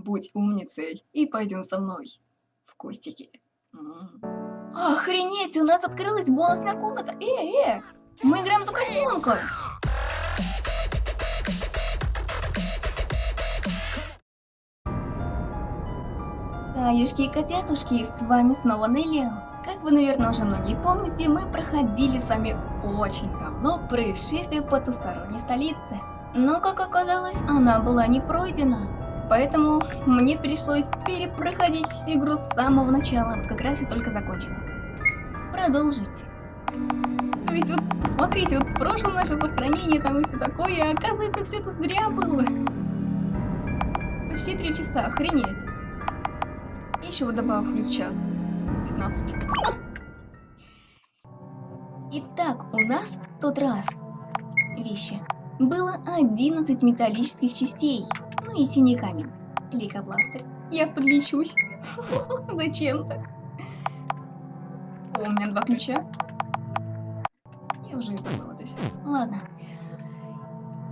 Будь умницей и пойдем со мной в кустики. Охренеть, у нас открылась бонусная комната. Э, э, мы играем за котенка. Каюшки и котятушки, с вами снова Неллиал. Как вы, наверное, уже многие помните, мы проходили с вами очень давно происшествие в потусторонней столице. Но, как оказалось, она была не пройдена. Поэтому мне пришлось перепроходить всю игру с самого начала, вот как раз я только закончила. Продолжите. То есть вот, посмотрите, вот прошлое наше сохранение там и все такое, а оказывается, все это зря было. Почти три часа, охренеть. Еще вот добавок плюс час. 15. Итак, у нас в тот раз вещи. Было 11 металлических частей. Ну и синий камень. Лейкобластер. Я подлечусь. Зачем-то. О, у меня два ключа. Я уже и забыла это все. Ладно.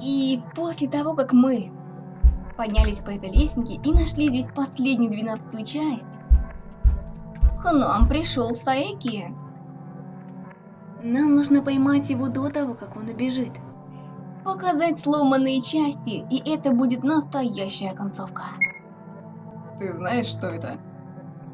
И после того, как мы поднялись по этой лестнике и нашли здесь последнюю двенадцатую часть, к нам пришел Саеки. Нам нужно поймать его до того, как он убежит. Показать сломанные части, и это будет настоящая концовка. Ты знаешь, что это?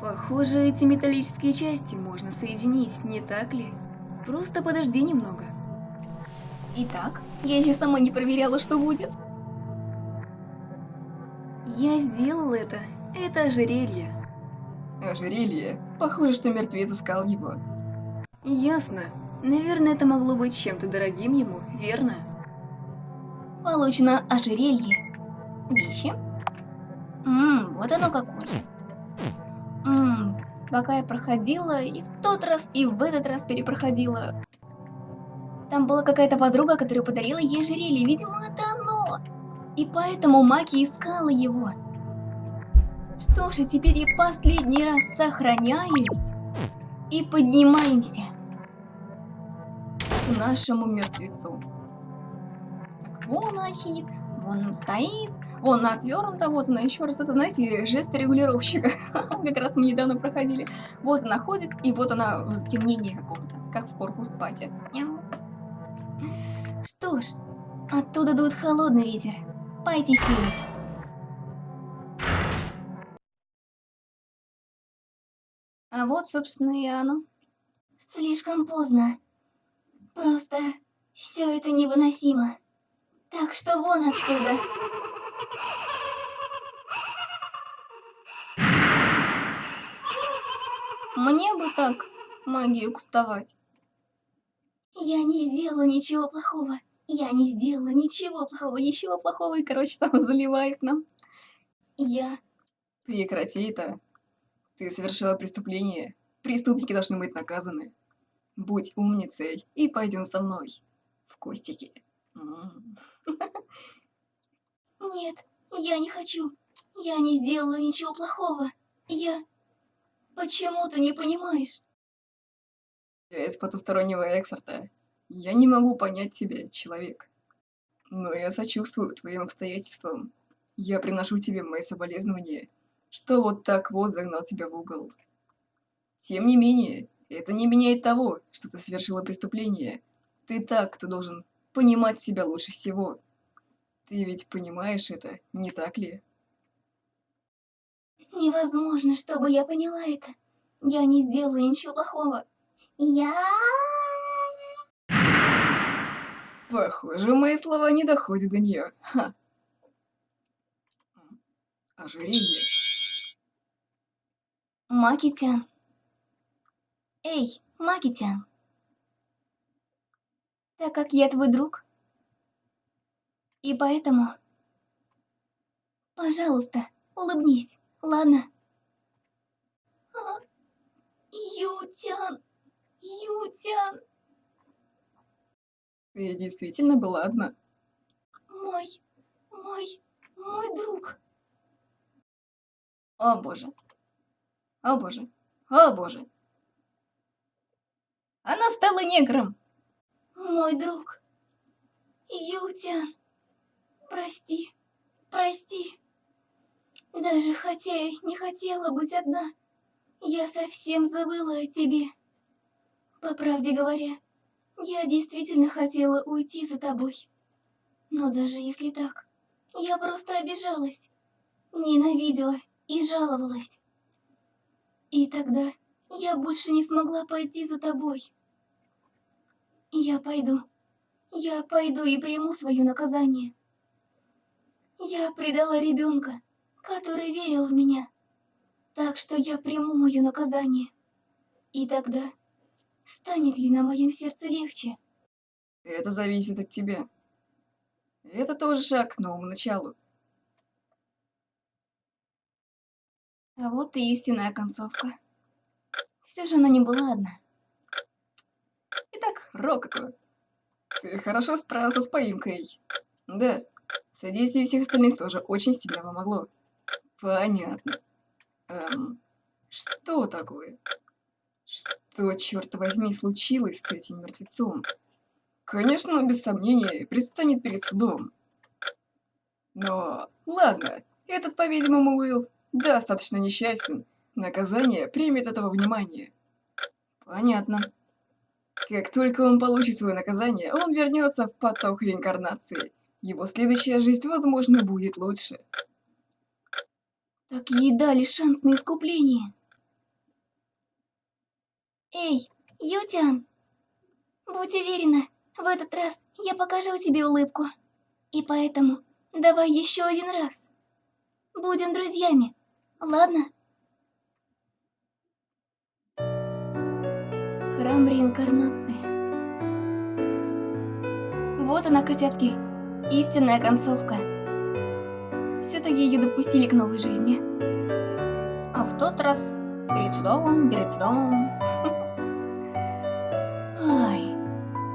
Похоже, эти металлические части можно соединить, не так ли? Просто подожди немного. Итак, я еще сама не проверяла, что будет. Я сделал это. Это ожерелье. Ожерелье. Похоже, что мертвец искал его. Ясно. Наверное, это могло быть чем-то дорогим ему, верно? Получено ожерелье. Вещи. Ммм, вот оно какое. Ммм, пока я проходила, и в тот раз, и в этот раз перепроходила. Там была какая-то подруга, которая подарила ей ожерелье, видимо, это оно. И поэтому Маки искала его. Что ж, и теперь я последний раз сохраняюсь и поднимаемся к нашему мертвецу. Вон она сидит, вон он стоит, вон она отвернута, вот она еще раз. Это, знаете, жест регулировщика. как раз мы недавно проходили. Вот она ходит, и вот она в затемнении каком-то, как в корпус пати. Что ж, оттуда дует холодный ветер. Пойти вперед. А вот, собственно, и оно. Слишком поздно. Просто все это невыносимо. Так что вон отсюда. Мне бы так магию кустовать. Я не сделала ничего плохого. Я не сделала ничего плохого, ничего плохого, и, короче, там заливает нам. Я... Прекрати это. Ты совершила преступление. Преступники должны быть наказаны. Будь умницей и пойдем со мной в кустики. Нет, я не хочу. Я не сделала ничего плохого. Я... Почему ты не понимаешь? Я из потустороннего эксорта. Я не могу понять тебя, человек. Но я сочувствую твоим обстоятельствам. Я приношу тебе мои соболезнования, что вот так вот загнал тебя в угол. Тем не менее, это не меняет того, что ты совершила преступление. Ты так, кто должен понимать себя лучше всего. Ты ведь понимаешь это, не так ли? Невозможно, чтобы я поняла это. Я не сделала ничего плохого. Я... Похоже, мои слова не доходят до нее. Ха. Ожерелье. Макитян. Эй, Макитян. Так как я твой друг, и поэтому... Пожалуйста, улыбнись, ладно? А, Ютян, Ютян, Ты действительно была одна? мой, мой, мой друг. О боже. О боже. О боже. Она стала негром. Мой друг. Ютян. Прости. Прости. Даже хотя я не хотела быть одна, я совсем забыла о тебе. По правде говоря, я действительно хотела уйти за тобой. Но даже если так, я просто обижалась, ненавидела и жаловалась. И тогда я больше не смогла пойти за тобой. Я пойду. Я пойду и приму свое наказание. Я предала ребенка, который верил в меня. Так что я приму мое наказание. И тогда станет ли на моем сердце легче? Это зависит от тебя. Это тоже шаг к новому началу. А вот и истинная концовка. Все же она не была одна. Итак, Рококо, ты хорошо справился с поимкой. Да, содействие всех остальных тоже очень сильно помогло. Понятно. Эм, что такое? Что, черт возьми, случилось с этим мертвецом? Конечно, он без сомнения предстанет перед судом. Но, ладно, этот, по-видимому, был достаточно несчастен. Наказание примет этого внимания. Понятно. Как только он получит свое наказание, он вернется в поток реинкарнации. Его следующая жизнь, возможно, будет лучше. Так ей дали шанс на искупление. Эй, Ютян! Будь уверена, в этот раз я покажу тебе улыбку. И поэтому давай еще один раз. Будем друзьями, ладно? Храм реинкарнации. Вот она, котятки, истинная концовка. Все-таки ее допустили к новой жизни. А в тот раз перед судом, перед судом. Ай,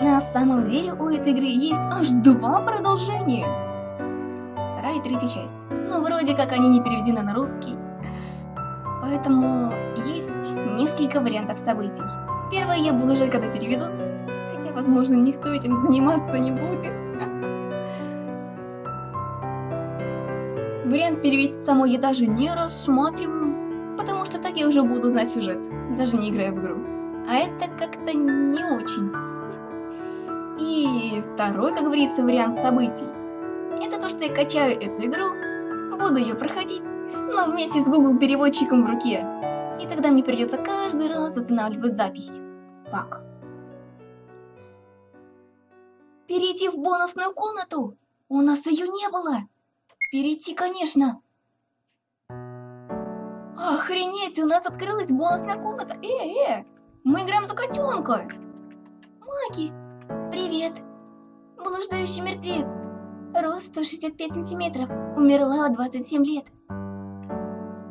на самом деле у этой игры есть аж два продолжения. Вторая и третья часть. Но вроде как они не переведены на русский. Поэтому есть несколько вариантов событий. Первое я буду ждать, когда переведут. Хотя, возможно, никто этим заниматься не будет. Вариант перевести самой я даже не рассматриваю, потому что так я уже буду знать сюжет, даже не играя в игру. А это как-то не очень. И второй, как говорится, вариант событий. Это то, что я качаю эту игру, буду ее проходить, но вместе с Google переводчиком в руке. И тогда мне придется каждый раз останавливать запись. Фак. Перейти в бонусную комнату? У нас ее не было. Перейти, конечно. Охренеть, у нас открылась бонусная комната. Э, э, мы играем за котенка. Маги, привет. Блуждающий мертвец. Рост 165 сантиметров. Умерла в 27 лет.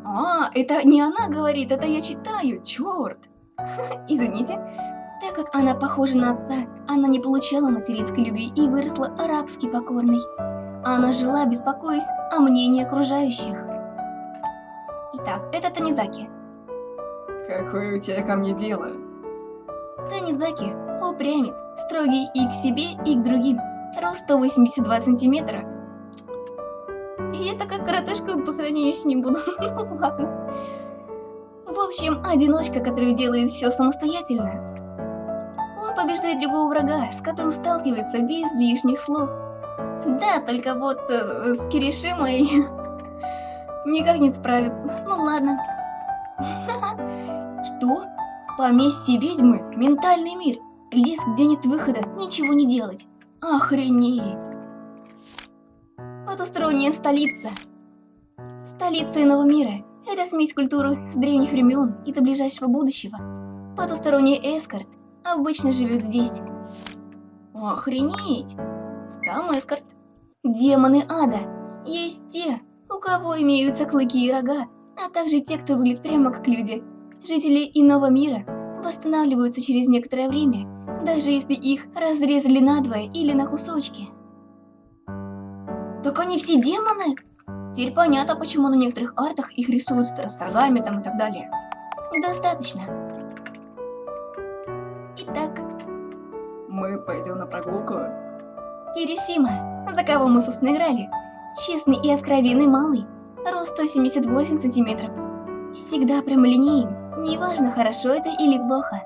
А, это не она говорит, это я читаю, черт. Извините. Так как она похожа на отца, она не получала материнской любви и выросла арабски покорной. Она жила, беспокоясь о мнении окружающих. Итак, это Танизаки. Какое у тебя ко мне дело? Танизаки – упрямец, строгий и к себе, и к другим. Рост 182 сантиметра. И я такая коротышка по сравнению с ним буду. ну ладно. В общем, одиночка, который делает все самостоятельно. Побеждает любого врага, с которым сталкивается без лишних слов. Да, только вот э, с Киришимой никак не справится. Ну ладно. Что? Поместье ведьмы? Ментальный мир? Лес, где нет выхода, ничего не делать. Охренеть. Потусторонняя столица. Столица иного мира. Это смесь культуры с древних времен и до ближайшего будущего. Потусторонний эскорт обычно живет здесь. Охренеть! Сам эскорт. Демоны ада. Есть те, у кого имеются клыки и рога, а также те, кто выглядит прямо как люди. Жители иного мира восстанавливаются через некоторое время, даже если их разрезали надвое или на кусочки. Так они все демоны? Теперь понятно, почему на некоторых артах их рисуют с рогами там и так далее. Достаточно. Итак. Мы пойдем на прогулку? Кирисима, за кого мы, собственно, играли. Честный и откровенный малый. рост 178 сантиметров. Всегда прямолинеен, неважно, хорошо это или плохо.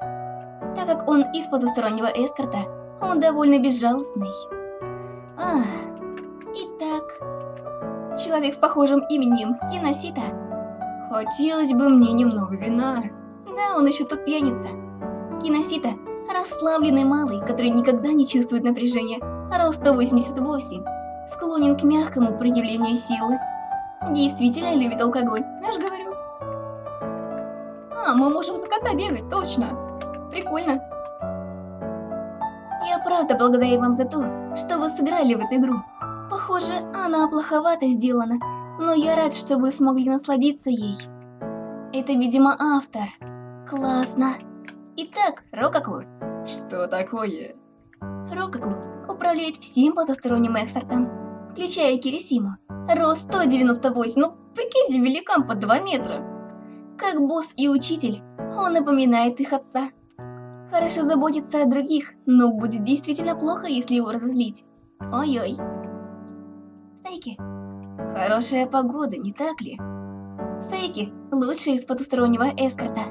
Так как он из потустороннего эскорта, он довольно безжалостный. А, итак, человек с похожим именем Киносита. Хотелось бы мне немного вина. Да, он еще тут пьяница. Киносита – расслабленный малый, который никогда не чувствует напряжения, рост 188, склонен к мягкому проявлению силы. Действительно любит алкоголь, я же говорю. А, мы можем за кота бегать, точно. Прикольно. Я правда благодарю вам за то, что вы сыграли в эту игру. Похоже, она плоховато сделана, но я рад, что вы смогли насладиться ей. Это, видимо, автор. Классно. Итак, Рокаку. Что такое? Рокаку управляет всем потусторонним эксортом, включая Кирисиму. Рост 198, ну прикиньте, великан по 2 метра. Как босс и учитель, он напоминает их отца. Хорошо заботится о других, но будет действительно плохо, если его разозлить. Ой-ой. Сейки. Хорошая погода, не так ли? Сейки – лучший из потустороннего эскорта.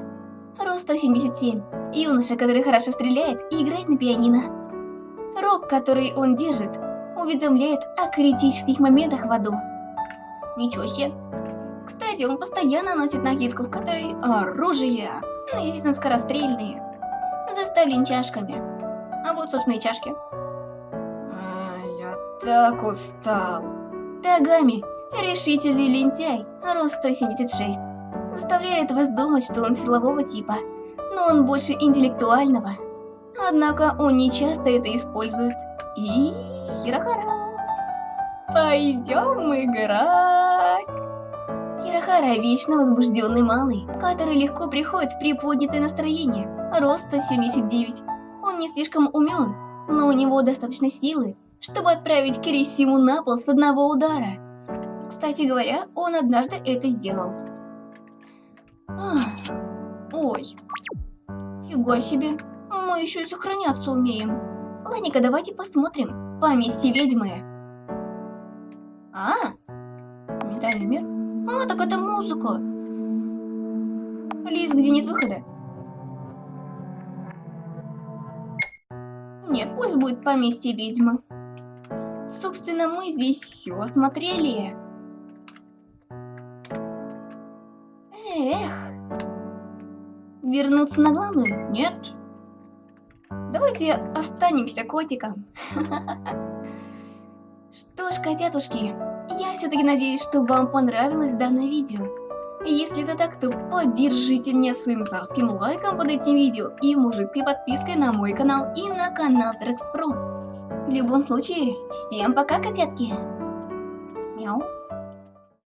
Рост 177. Юноша, который хорошо стреляет и играет на пианино. Рог, который он держит, уведомляет о критических моментах в аду. Ничего себе. Кстати, он постоянно носит накидку, в которой оружие, ну, естественно, скорострельные, заставлен чашками. А вот, собственно, и чашки. А, я так устал. Тагами – решительный лентяй, рост 176. Заставляет вас думать, что он силового типа, но он больше интеллектуального. Однако он не часто это использует. И Хирохара. Пойдем играть. Хирохара вечно возбужденный малый, который легко приходит в приподнятое настроение. Рост 179. Он не слишком умен, но у него достаточно силы, чтобы отправить Кирисиму на пол с одного удара. Кстати говоря, он однажды это сделал. Ах, ой, фига себе, мы еще и сохраняться умеем. Ладненько, давайте посмотрим. Поместье ведьмы. А, ментальный мир? А, так это музыка. Лиз, где нет выхода? Нет, пусть будет поместье ведьмы. Собственно, мы здесь все осмотрели. Вернуться на главную? Нет. Давайте останемся котиком. Что ж, котятушки, я все-таки надеюсь, что вам понравилось данное видео. Если это так, то поддержите меня своим царским лайком под этим видео и мужицкой подпиской на мой канал и на канал Зрекс. В любом случае, всем пока, котятки! Мяу.